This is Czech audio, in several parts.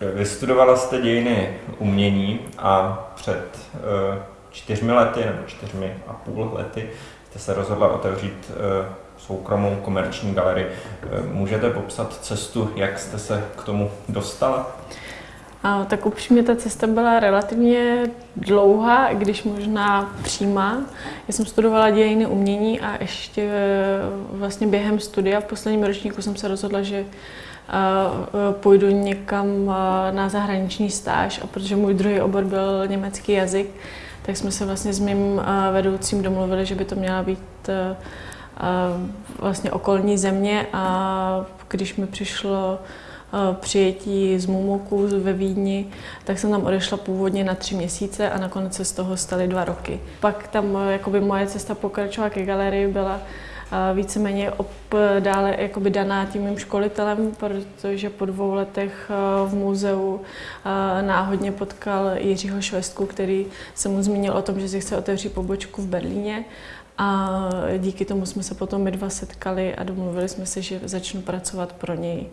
Vystudovala jste dějiny umění a před uh, čtyřmi lety nebo čtyřmi a půl lety jste se rozhodla otevřít uh, soukromou komerční galerii. Uh, můžete popsat cestu, jak jste se k tomu dostala? A, tak upřímně ta cesta byla relativně dlouhá, když možná přímá. Já jsem studovala dějiny umění a ještě vlastně během studia v posledním ročníku jsem se rozhodla, že půjdu někam na zahraniční stáž a protože můj druhý obor byl německý jazyk, tak jsme se vlastně s mým vedoucím domluvili, že by to měla být vlastně okolní země a když mi přišlo přijetí z Mumoku ve Vídni, tak jsem tam odešla původně na tři měsíce a nakonec se z toho staly dva roky. Pak tam jakoby moje cesta pokračovala ke galerii byla víceméně dále jakoby daná tím mým školitelem, protože po dvou letech v muzeu náhodně potkal Jiřího Švestku, který se mu zmínil o tom, že si chce otevřít pobočku v Berlíně. A díky tomu jsme se potom my dva setkali a domluvili jsme se, že začnu pracovat pro něj.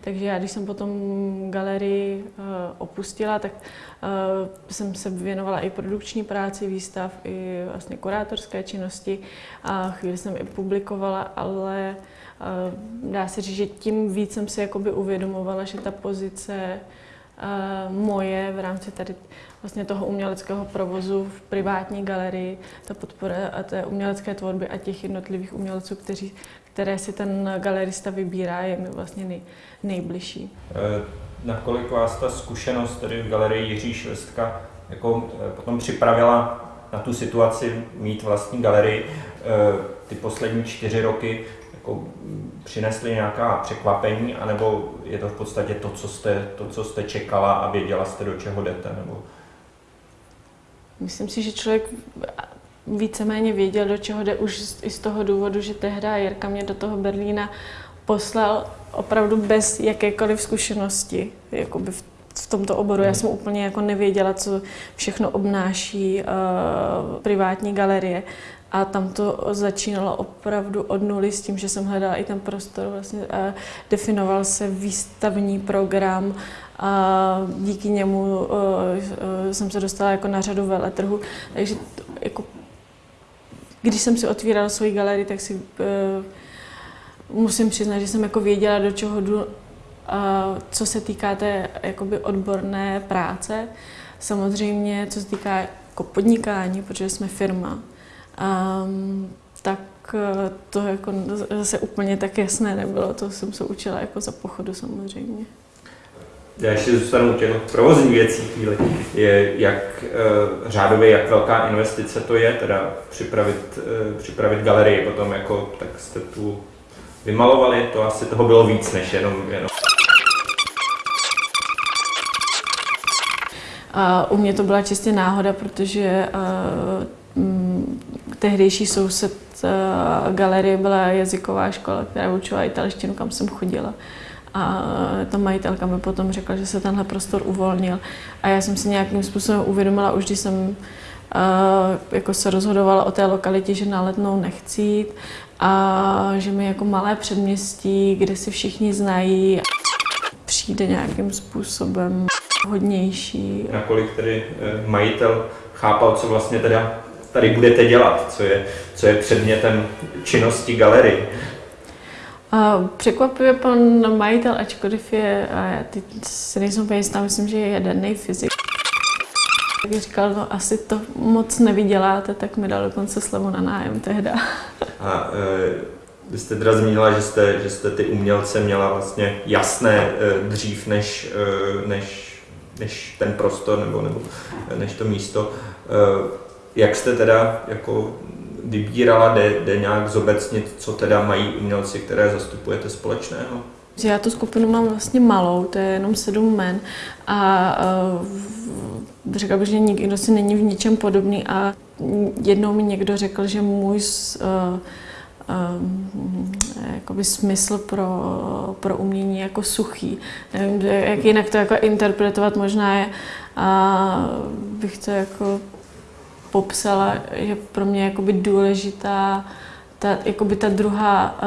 Takže já, když jsem potom galerii uh, opustila, tak uh, jsem se věnovala i produkční práci, výstav, i vlastně kurátorské činnosti a chvíli jsem i publikovala, ale uh, dá se říct, že tím víc jsem si jakoby uvědomovala, že ta pozice moje v rámci tady vlastně toho uměleckého provozu v privátní galerii, ta podpora té umělecké tvorby a těch jednotlivých umělců, kteří, které si ten galerista vybírá, je mi vlastně nej, nejbližší. E, nakolik vás ta zkušenost tedy v galerii Jiří Švestka jako e, potom připravila na tu situaci mít vlastní galerii e, ty poslední čtyři roky, jako přinesly nějaká překvapení, anebo je to v podstatě to, co jste, to, co jste čekala a věděla jste, do čeho jdete? Nebo... Myslím si, že člověk víceméně věděl, do čeho jde už i z toho důvodu, že tehdy Jirka mě do toho Berlína poslal opravdu bez jakékoliv zkušenosti jakoby v, v tomto oboru. Já jsem úplně jako nevěděla, co všechno obnáší uh, privátní galerie. A tam to začínalo opravdu od nuly s tím, že jsem hledala i ten prostor, vlastně uh, definoval se výstavní program a díky němu uh, uh, jsem se dostala jako na řadu veletrhu. Takže jako když jsem si otvírala svoji galerii, tak si uh, musím přiznat, že jsem jako věděla, do čeho jdu, uh, co se týká té jakoby odborné práce. Samozřejmě, co se týká jako podnikání, protože jsme firma, um, tak uh, to jako zase úplně tak jasné nebylo. To jsem se učila jako za pochodu samozřejmě já ještě zůstanu u těch provozních věcí chvíli, je jak uh, řádově, jak velká investice to je, teda připravit, uh, připravit galerii potom, jako, tak jste tu vymalovali, to asi toho bylo víc než jenom, jenom. A u mě to byla čistě náhoda, protože uh, tehdejší soused uh, galerie byla jazyková škola, která učila italštinu, kam jsem chodila. A ta majitelka mi potom řekla, že se tenhle prostor uvolnil. A já jsem si nějakým způsobem uvědomila, už když jsem uh, jako se rozhodovala o té lokalitě, že na letnou nechci jít a že mi jako malé předměstí, kde si všichni znají, přijde nějakým způsobem hodnější. Nakolik tedy eh, majitel chápal, co vlastně teda tady budete dělat, co je, co je předmětem činnosti galerie? A překvapivě pan majitel, ačkoliv je, a já teď si nejsem úplně jistá, myslím, že je jaderný fyzik. Tak říkal, no asi to moc nevyděláte, tak mi dal dokonce slevu na nájem tehda. A e, vy jste teda zmínila, že jste, že jste ty umělce měla vlastně jasné e, dřív než, e, než, než ten prostor nebo, nebo než to místo. E, jak jste teda jako vybírala, jde, jde nějak zobecnit, co teda mají umělci, které zastupujete společného? Já tu skupinu mám vlastně malou, to je jenom sedm men a uh, řekla bych, že nikdo si není v ničem podobný a jednou mi někdo řekl, že můj uh, jakoby smysl pro, pro umění jako suchý. Nevím, jak jinak to jako interpretovat možná je, a bych to jako popsala, že pro mě je jakoby důležitá ta, jakoby ta druhá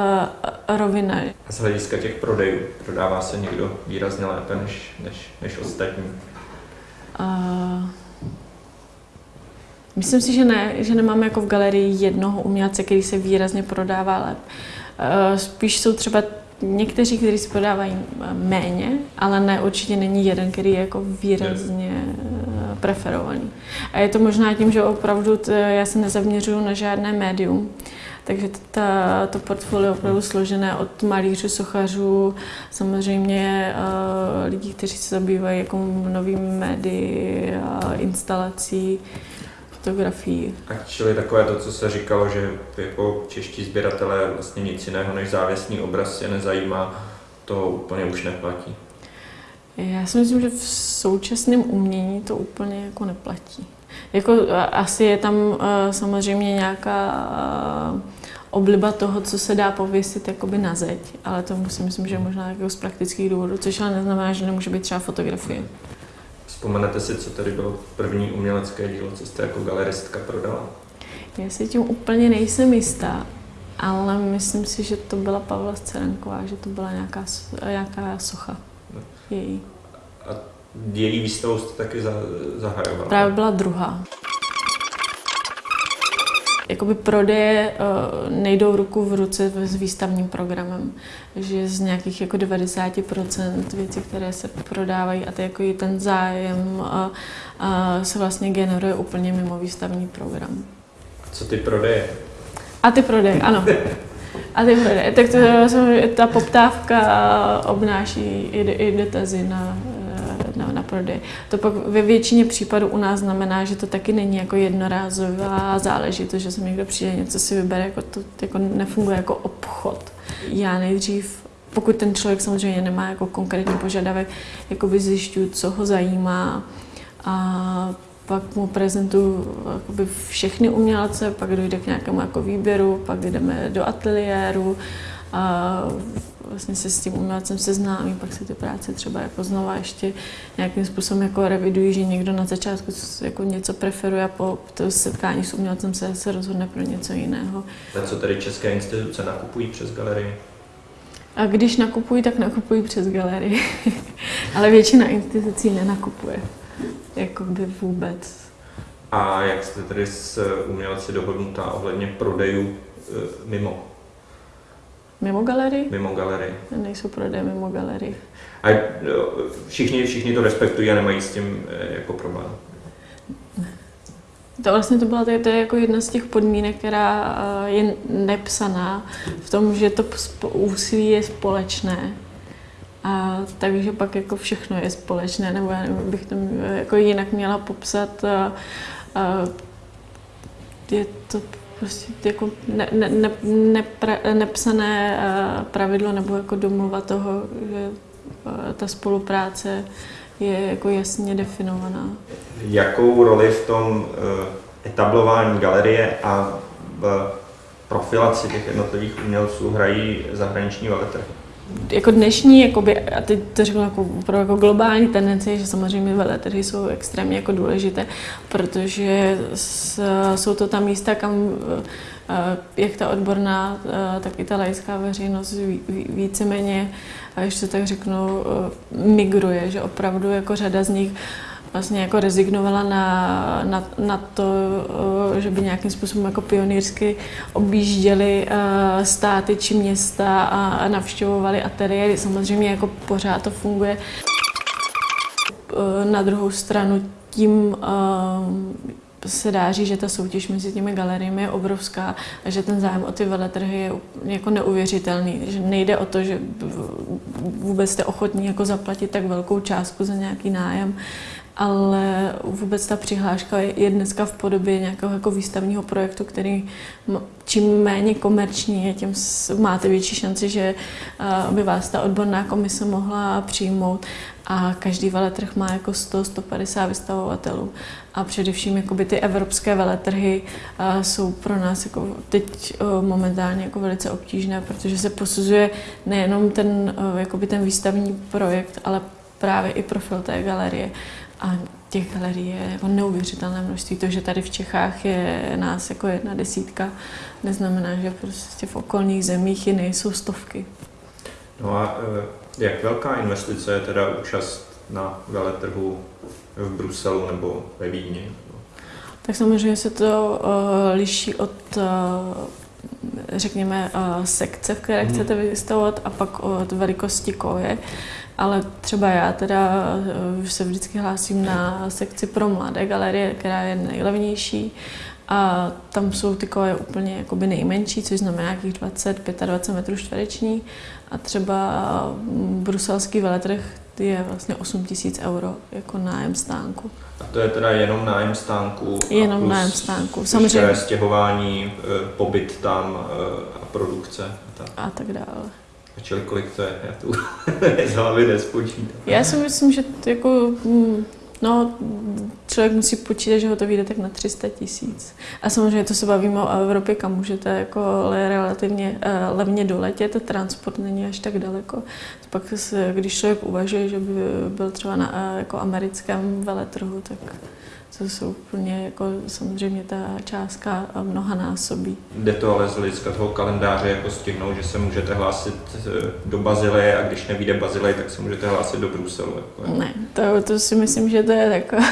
uh, rovina. A z hlediska těch prodejů, prodává se někdo výrazně lépe než, než, než ostatní? Uh, myslím si, že ne, že nemáme jako v galerii jednoho umělce, který se výrazně prodává lépe. Uh, spíš jsou třeba někteří, kteří se prodávají méně, ale ne, určitě není jeden, který je jako výrazně preferovaný. A je to možná tím, že opravdu t, já se nezaměřuju na žádné médium. Takže ta, to portfolio je opravdu složené od malířů, sochařů, samozřejmě uh, lidí, kteří se zabývají jako novými médii, uh, instalací, fotografií. A čili takové to, co se říkalo, že jako čeští sběratelé vlastně nic jiného než závěsný obraz je nezajímá, to úplně už neplatí. Já si myslím, že v současném umění to úplně jako neplatí. Jako asi je tam uh, samozřejmě nějaká uh, obliba toho, co se dá pověsit jakoby na zeď, ale to si myslím, že možná jako z praktických důvodů, což ale neznamená, že nemůže být třeba fotografie. Vzpomenete si, co tady bylo první umělecké dílo, co jste jako galeristka prodala? Já si tím úplně nejsem jistá, ale myslím si, že to byla Pavla Scerenková, že to byla nějaká, nějaká socha. Její. A její výstavu jste taky zahajovala? Právě byla druhá. Jakoby prodeje uh, nejdou ruku v ruce s výstavním programem, že z nějakých jako 90% věcí, které se prodávají a ty, jako ten zájem uh, uh, se vlastně generuje úplně mimo výstavní program. A co ty prodeje? A ty prodeje, ano. A ty prodeje. Tak to, ta poptávka obnáší i, i dotazy na na, na prodej. To pak ve většině případů u nás znamená, že to taky není jako jednorázová záležitost, že se někdo přijde, něco si vybere, jako to jako nefunguje jako obchod. Já nejdřív pokud ten člověk samozřejmě nemá jako konkrétní požadavek, jakoby zjišťuju, co ho zajímá a pak mu prezentuju všechny umělce, pak dojde k nějakému jako výběru, pak jdeme do ateliéru, a vlastně se s tím umělcem seznámí, pak si ty práce třeba jako znova ještě nějakým způsobem jako revidují, že někdo na začátku jako něco preferuje a po to setkání s umělcem se, se rozhodne pro něco jiného. A co tady české instituce nakupují přes galerii? A když nakupují, tak nakupují přes galerii. Ale většina institucí nenakupuje. Jako by vůbec. A jak jste tedy s umělci dohodnutá ohledně prodejů e, mimo Mimo galerii? Mimo galerii. Nejsou prodeje mimo galerii. A všichni, všichni to respektují a nemají s tím eh, jako problém. To vlastně to byla to, je jako jedna z těch podmínek, která eh, je nepsaná v tom, že to úsilí je společné. A takže pak jako všechno je společné, nebo já nevím, bych to jako jinak měla popsat. A, a je to prostě jako ne, ne, ne, nepra, nepsané pravidlo nebo jako domluva toho, že ta spolupráce je jako jasně definovaná. Jakou roli v tom eh, etablování galerie a v profilaci těch jednotlivých umělců hrají zahraniční veletrhy? Jako dnešní, jakoby, a teď to řeknu jako, pro jako globální tendence, že samozřejmě veletrhy jsou extrémně jako důležité, protože s, jsou to ta místa, kam eh, jak ta odborná, eh, tak i ta laická veřejnost víceméně, a ještě tak řeknu, eh, migruje, že opravdu jako řada z nich vlastně jako rezignovala na, na, na to, eh, že by nějakým způsobem jako pionýrsky objížděli eh, státy či města a navštěvovali ateliéry. Samozřejmě jako pořád to funguje. Eh, na druhou stranu tím se dá říct, že ta soutěž mezi těmi galeriemi je obrovská a že ten zájem o ty veletrhy je jako neuvěřitelný. Že nejde o to, že vůbec jste ochotní jako zaplatit tak velkou částku za nějaký nájem, ale vůbec ta přihláška je dneska v podobě nějakého jako výstavního projektu, který čím méně komerční je, tím máte větší šanci, že by vás ta odborná komise mohla přijmout a každý veletrh má jako 100-150 vystavovatelů. A především jakoby ty evropské veletrhy jsou pro nás jako teď momentálně jako velice obtížné, protože se posuzuje nejenom ten, jakoby ten výstavní projekt, ale právě i profil té galerie. A těch galerií je jako neuvěřitelné množství. To, že tady v Čechách je nás jako jedna desítka, neznamená, že prostě v okolních zemích ji nejsou stovky. No a eh, jak velká investice je teda účast na veletrhu v Bruselu nebo ve Vídni? Tak samozřejmě se to uh, liší od, uh, řekněme, uh, sekce, v které hmm. chcete vystavovat a pak od velikosti koje. Ale třeba já teda uh, se vždycky hlásím na sekci pro mladé galerie, která je nejlevnější a tam jsou ty koje úplně jakoby nejmenší, což znamená nějakých 20-25 metrů čtvereční. A třeba bruselský veletrh je vlastně 8 tisíc euro jako nájem stánku. A to je teda jenom nájem stánku? Jenom nájem stánku, samozřejmě. stěhování, e, pobyt tam e, a produkce? A tak, a tak dále. Čili kolik to je? Já tu z hlavy nespočítám. Já si myslím, že to jako hm, No, člověk musí počítat, že ho to vyjde tak na 300 tisíc. A samozřejmě to se bavíme o Evropě, kam můžete jako relativně uh, levně doletět, transport není až tak daleko. Pak, se, když člověk uvažuje, že by byl třeba na uh, jako americkém veletrhu, tak to jsou úplně jako samozřejmě ta částka mnoha násobí. Jde to ale z hlediska toho kalendáře jako stihnout, že se můžete hlásit eh, do Bazileje a když nevíde Bazilej, tak se můžete hlásit do Bruselu. Jako. Ne, to, to si myslím, že to je taková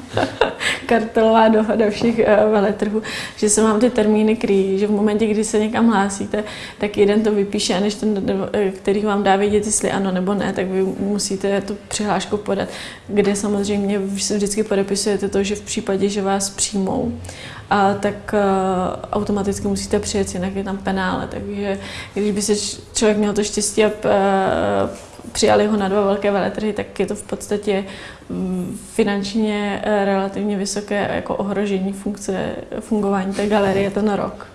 kartelová dohoda všech uh, veletrhů, že se vám ty termíny kryjí, že v momentě, kdy se někam hlásíte, tak jeden to vypíše a než ten, eh, který vám dá vědět, jestli ano nebo ne, tak vy musíte tu přihlášku podat, kde samozřejmě vždycky podepisujete to, že v případě, že vás přijmou, a tak uh, automaticky musíte přijet, jinak je tam penále. Takže když by se člověk měl to štěstí a uh, přijali ho na dva velké veletrhy, tak je to v podstatě mm, finančně eh, relativně vysoké jako ohrožení funkce, fungování té galerie ten rok.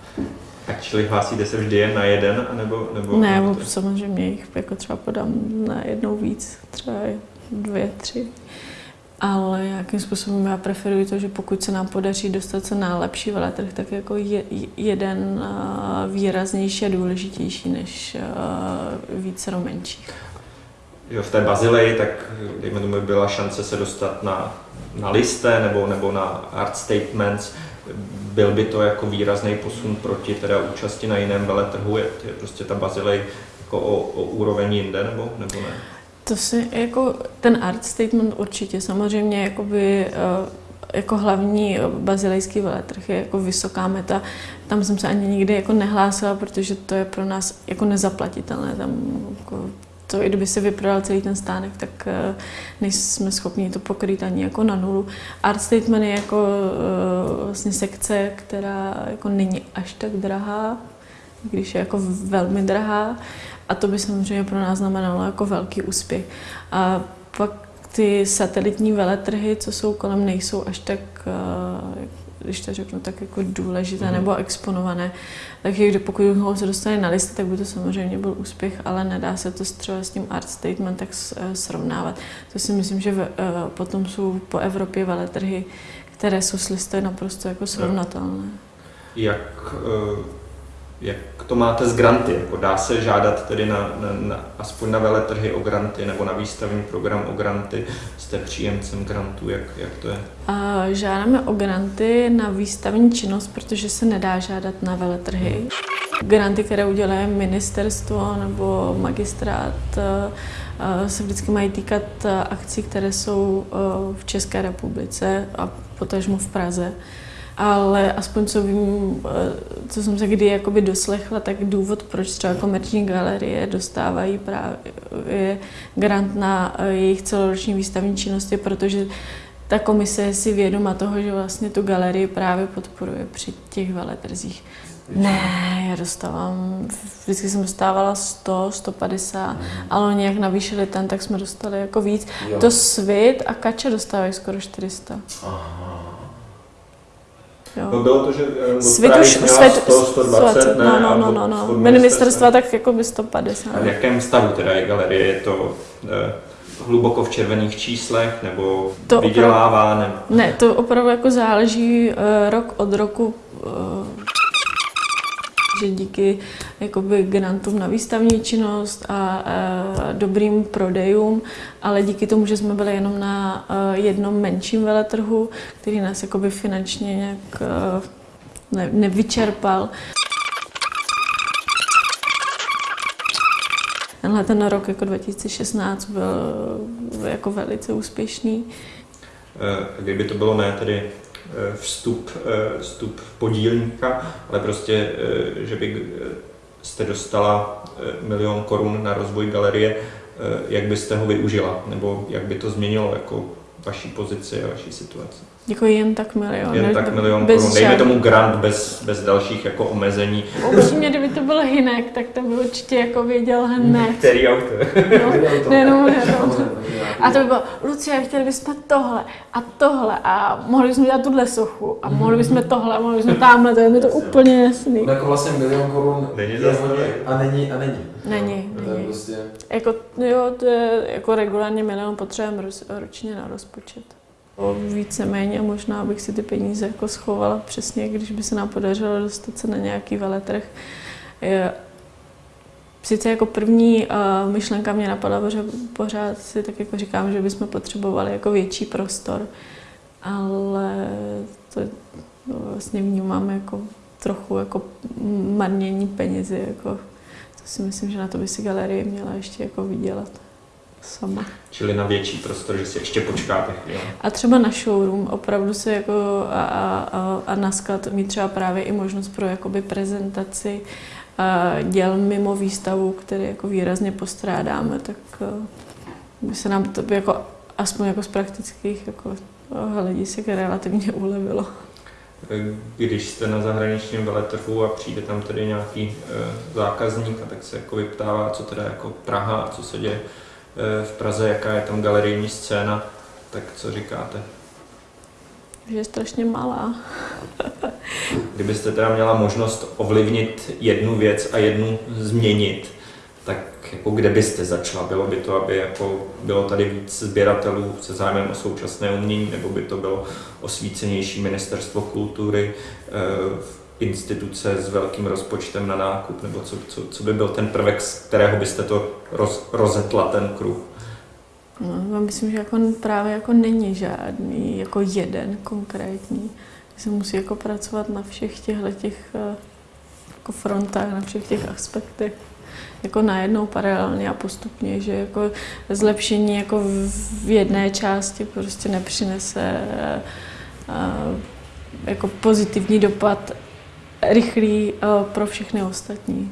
A čili hlásíte se vždy jen na jeden? Nebo, nebo ne, nebo samozřejmě jich jako třeba podám na jednou víc, třeba dvě, tři. Ale nějakým způsobem já preferuji to, že pokud se nám podaří dostat se na lepší veletrh, tak jako je, jeden eh, výraznější a důležitější než eh, více menších že v té Bazileji, tak dejme tomu, byla šance se dostat na, na liste nebo, nebo na art statements, byl by to jako výrazný posun proti teda účasti na jiném veletrhu, je, je prostě ta Bazilej jako o, o úroveň jinde nebo, nebo ne? To si jako ten art statement určitě samozřejmě jakoby eh, jako hlavní bazilejský veletrh je jako vysoká meta. Tam jsem se ani nikdy jako nehlásila, protože to je pro nás jako nezaplatitelné. Tam jako to, i kdyby se vyprodal celý ten stánek, tak eh, nejsme schopni to pokrýt ani jako na nulu. Art Statement je jako eh, vlastně sekce, která jako není až tak drahá, když je jako velmi drahá. A to by samozřejmě pro nás znamenalo jako velký úspěch. A pak ty satelitní veletrhy, co jsou kolem, nejsou až tak eh, když to řeknu, tak jako důležité mm. nebo exponované. Takže pokud ho se dostane na listy, tak by to samozřejmě byl úspěch, ale nedá se to třeba s tím art statement tak eh, srovnávat. To si myslím, že v, eh, potom jsou po Evropě veletrhy, které jsou s listy naprosto jako srovnatelné. Jak uh jak to máte s granty? Jako dá se žádat tedy na, na, na, aspoň na veletrhy o granty nebo na výstavní program o granty? Jste příjemcem grantů, jak, jak to je? A žádáme o granty na výstavní činnost, protože se nedá žádat na veletrhy. Granty, které uděluje ministerstvo nebo magistrát, se vždycky mají týkat akcí, které jsou v České republice a potažmo v Praze ale aspoň co vím, eh, co jsem se kdy jakoby doslechla, tak důvod, proč třeba komerční galerie dostávají právě grant na eh, jejich celoroční výstavní činnosti, protože ta komise je si vědoma toho, že vlastně tu galerii právě podporuje při těch veletrzích. Ne, já dostávám, vždycky jsem dostávala 100, 150, mm. ale oni jak navýšili ten, tak jsme dostali jako víc. Jo. To Svit a Kača dostávají skoro 400. Aha. Jo. No bylo to, že eh, svět už, svět, 100, 120, svět, ne? No, no, no, no, no. Ministerstva tak jako by 150. A v jakém stavu teda je galerie? Je to eh, hluboko v červených číslech, nebo to vydělává? Opravdu, nebo... Ne, to opravdu jako záleží uh, rok od roku. Uh, že díky jakoby grantům na výstavní činnost a, dobrým prodejům, ale díky tomu, že jsme byli jenom na a, jednom menším veletrhu, který nás jakoby finančně nějak a, ne, nevyčerpal. Tenhle ten rok jako 2016 byl jako velice úspěšný. Kdyby to bylo ne tedy vstup, vstup podílníka, ale prostě, že by jste dostala milion korun na rozvoj galerie, jak byste ho využila, nebo jak by to změnilo jako vaší pozici a vaší situaci? Jako jen tak milion. Jen tak milion bez korun. Dejme tomu grant bez, bez dalších jako omezení. Upřímně, kdyby to byl Hinek, tak to by určitě jako věděl hned. Který auto? No, nejenom auto. A to by bylo, Lucie, chtěli bychom tohle a tohle a mohli bychom dělat tuhle sochu a mohli bychom tohle a mohli bychom tamhle, to je mi to úplně jasný. No jako vlastně milion korun Není je hodně a není a není. Není, To je není. prostě... Jako, jo, to je jako regulárně milion potřebujeme ročně na rozpočet. Víceméně možná bych si ty peníze jako schovala přesně, když by se nám podařilo dostat se na nějaký veletrh. Sice jako první uh, myšlenka mě napadla, protože pořád si tak jako říkám, že bychom potřebovali jako větší prostor, ale to vlastně vnímám jako trochu jako marnění penězi, jako to si myslím, že na to by si galerie měla ještě jako vydělat sama. Čili na větší prostor, že si ještě počkáte chvíli. A třeba na showroom opravdu se jako a, a, a, na sklad mít třeba právě i možnost pro jakoby prezentaci a děl mimo výstavu, který jako výrazně postrádáme, tak by se nám to jako aspoň jako z praktických jako hledisek relativně ulevilo. Když jste na zahraničním veletrhu a přijde tam tedy nějaký e, zákazník a tak se jako vyptává, co teda jako Praha, a co se děje v Praze, jaká je tam galerijní scéna, tak co říkáte? Že je strašně malá. Kdybyste teda měla možnost ovlivnit jednu věc a jednu změnit, tak jako kde byste začala? Bylo by to, aby jako bylo tady víc sběratelů se zájmem o současné umění, nebo by to bylo osvícenější ministerstvo kultury, eh, instituce s velkým rozpočtem na nákup, nebo co, co, co by byl ten prvek, z kterého byste to roz, rozetla ten kruh? No, já myslím, že jako právě jako není žádný jako jeden konkrétní. Se musí jako pracovat na všech těchto těch eh, jako frontách, na všech těch aspektech jako najednou paralelně a postupně, že jako zlepšení jako v jedné části prostě nepřinese eh, eh, jako pozitivní dopad rychlý eh, pro všechny ostatní.